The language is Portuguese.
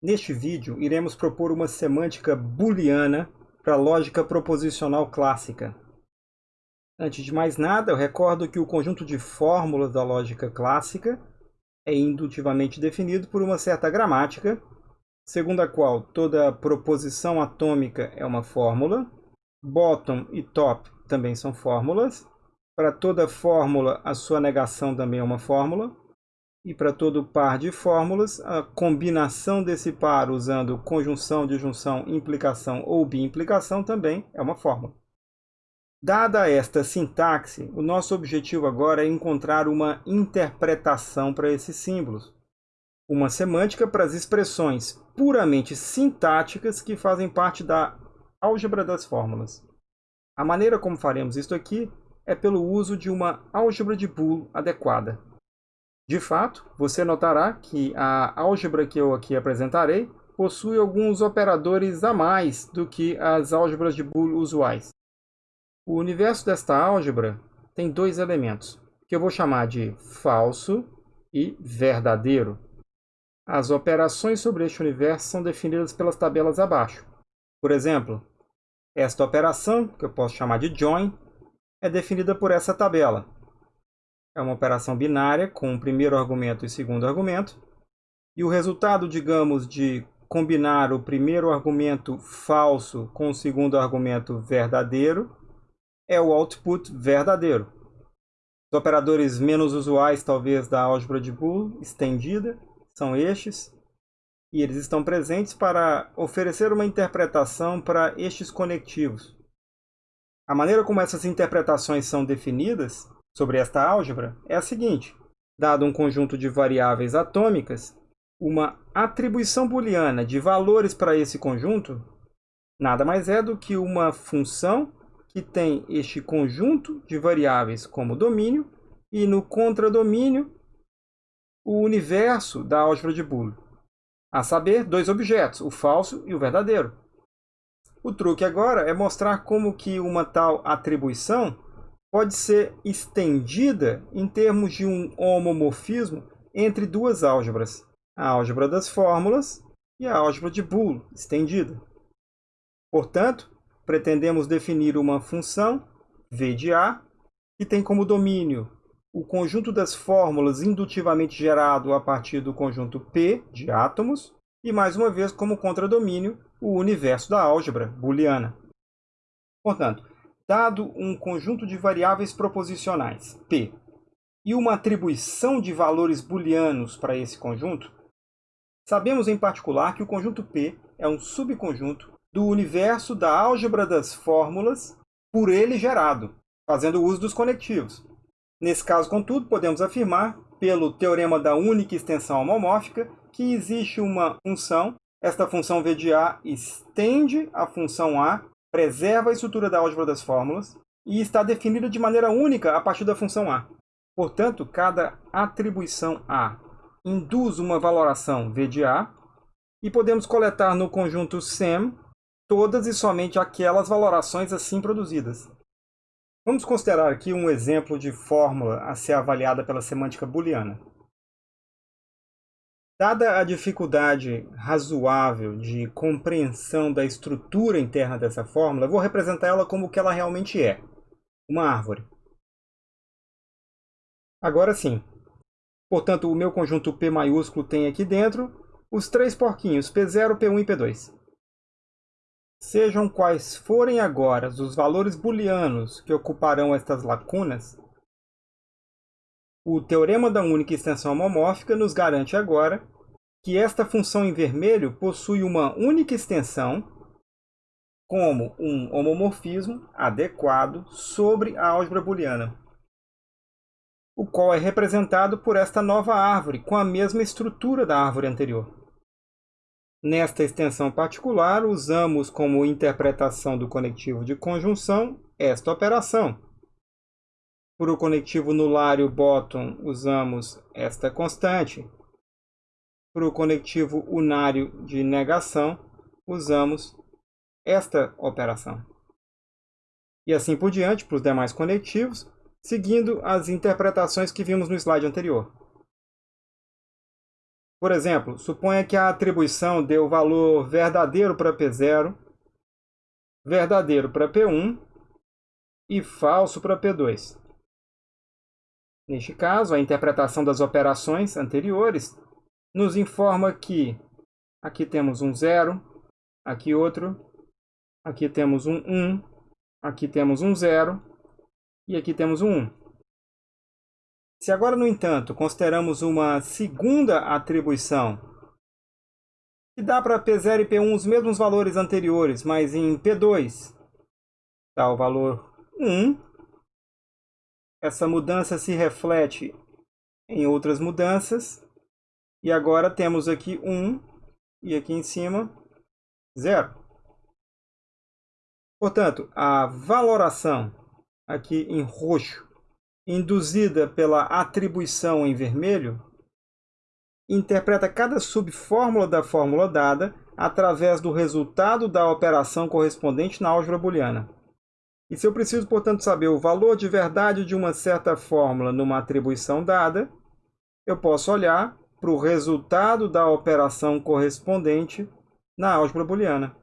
Neste vídeo, iremos propor uma semântica booleana para a lógica proposicional clássica. Antes de mais nada, eu recordo que o conjunto de fórmulas da lógica clássica é indutivamente definido por uma certa gramática, segundo a qual toda proposição atômica é uma fórmula, bottom e top também são fórmulas, para toda fórmula a sua negação também é uma fórmula, e para todo par de fórmulas, a combinação desse par usando conjunção, disjunção, implicação ou biimplicação também é uma fórmula. Dada esta sintaxe, o nosso objetivo agora é encontrar uma interpretação para esses símbolos. Uma semântica para as expressões puramente sintáticas que fazem parte da álgebra das fórmulas. A maneira como faremos isto aqui é pelo uso de uma álgebra de Boole adequada. De fato, você notará que a álgebra que eu aqui apresentarei possui alguns operadores a mais do que as álgebras de Boole usuais. O universo desta álgebra tem dois elementos, que eu vou chamar de falso e verdadeiro. As operações sobre este universo são definidas pelas tabelas abaixo. Por exemplo, esta operação, que eu posso chamar de join, é definida por essa tabela, é uma operação binária com o primeiro argumento e segundo argumento. E o resultado, digamos, de combinar o primeiro argumento falso com o segundo argumento verdadeiro é o output verdadeiro. Os operadores menos usuais, talvez, da álgebra de Boole estendida são estes, e eles estão presentes para oferecer uma interpretação para estes conectivos. A maneira como essas interpretações são definidas sobre esta álgebra é a seguinte. Dado um conjunto de variáveis atômicas, uma atribuição booleana de valores para esse conjunto nada mais é do que uma função que tem este conjunto de variáveis como domínio e no contradomínio o universo da álgebra de Boole, a saber, dois objetos, o falso e o verdadeiro. O truque agora é mostrar como que uma tal atribuição pode ser estendida em termos de um homomorfismo entre duas álgebras, a álgebra das fórmulas e a álgebra de Boole estendida. Portanto, pretendemos definir uma função v de a que tem como domínio o conjunto das fórmulas indutivamente gerado a partir do conjunto P de átomos e, mais uma vez, como contradomínio, o universo da álgebra booleana. Portanto, dado um conjunto de variáveis proposicionais, P, e uma atribuição de valores booleanos para esse conjunto, sabemos em particular que o conjunto P é um subconjunto do universo da álgebra das fórmulas por ele gerado, fazendo uso dos conectivos. Nesse caso, contudo, podemos afirmar, pelo teorema da única extensão homomórfica, que existe uma função, esta função V de A estende a função A preserva a estrutura da álgebra das fórmulas e está definida de maneira única a partir da função A. Portanto, cada atribuição A induz uma valoração V de A e podemos coletar no conjunto SEM todas e somente aquelas valorações assim produzidas. Vamos considerar aqui um exemplo de fórmula a ser avaliada pela semântica booleana. Dada a dificuldade razoável de compreensão da estrutura interna dessa fórmula, vou representar ela como o que ela realmente é, uma árvore. Agora sim. Portanto, o meu conjunto P maiúsculo tem aqui dentro os três porquinhos, P0, P1 e P2. Sejam quais forem agora os valores booleanos que ocuparão estas lacunas, o teorema da única extensão homomórfica nos garante agora que esta função em vermelho possui uma única extensão como um homomorfismo adequado sobre a álgebra booleana, o qual é representado por esta nova árvore com a mesma estrutura da árvore anterior. Nesta extensão particular, usamos como interpretação do conectivo de conjunção esta operação, para o conectivo nulário bottom, usamos esta constante. Para o conectivo unário de negação, usamos esta operação. E assim por diante para os demais conectivos, seguindo as interpretações que vimos no slide anterior. Por exemplo, suponha que a atribuição dê o valor verdadeiro para P0, verdadeiro para P1 e falso para P2. Neste caso, a interpretação das operações anteriores nos informa que aqui temos um zero, aqui outro, aqui temos um 1, aqui temos um zero e aqui temos um 1. Se agora, no entanto, consideramos uma segunda atribuição, que dá para P0 e P1 os mesmos valores anteriores, mas em P2 dá o valor 1, essa mudança se reflete em outras mudanças, e agora temos aqui 1 e aqui em cima 0. Portanto, a valoração aqui em roxo induzida pela atribuição em vermelho, interpreta cada subfórmula da fórmula dada através do resultado da operação correspondente na álgebra booleana. E se eu preciso, portanto, saber o valor de verdade de uma certa fórmula numa atribuição dada, eu posso olhar para o resultado da operação correspondente na álgebra booleana.